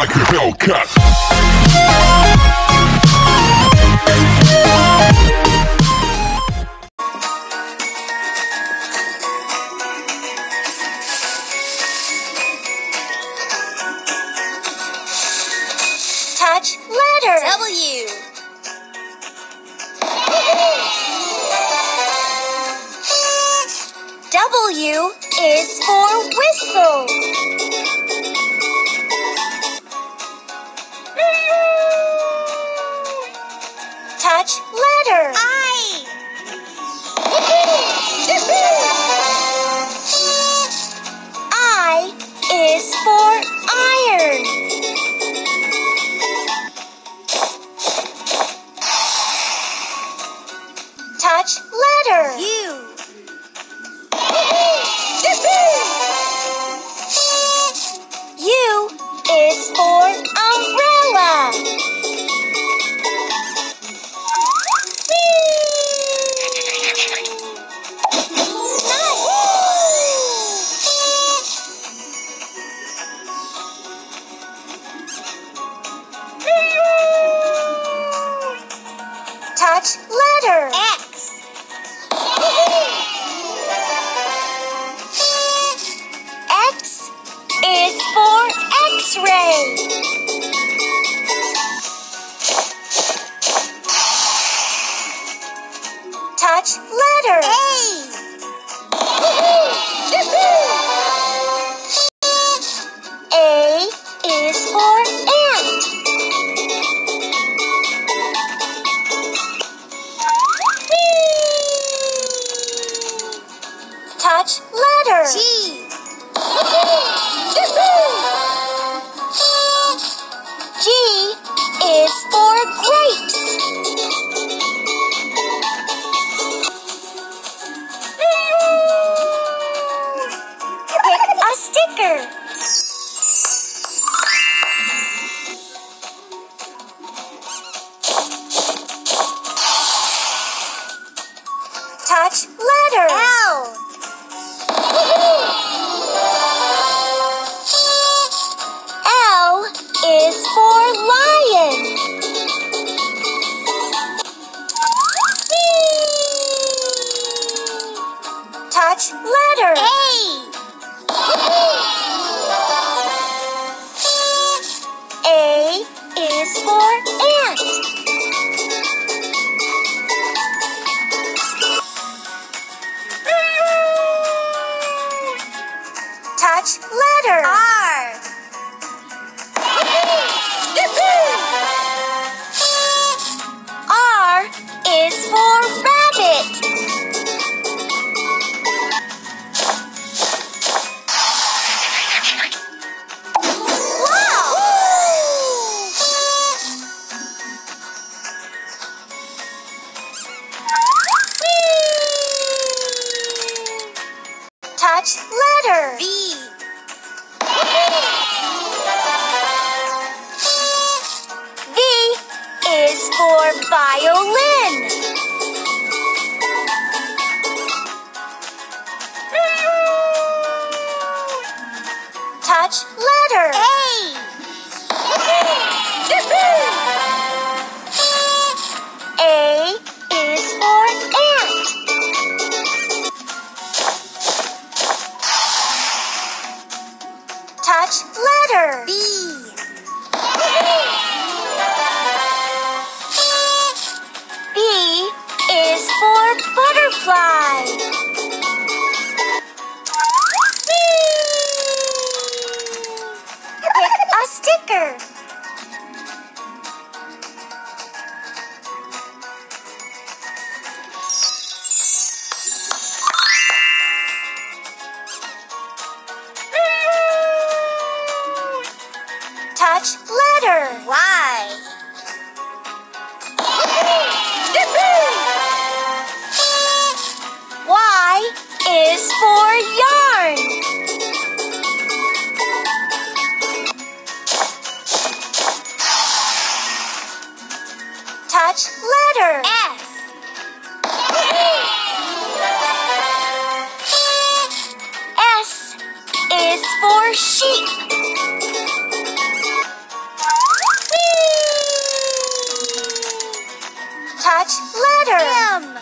like a Hellcat. Touch letter. W. W is for whistle. Is for iron. Touch letter. U. U is for X-ray. Touch letter. A A is for ant. Touch letter. G. G Touch letter. L. L is for violin. Touch Touch letter. Y is for sheep. Whee! Touch letter M.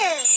a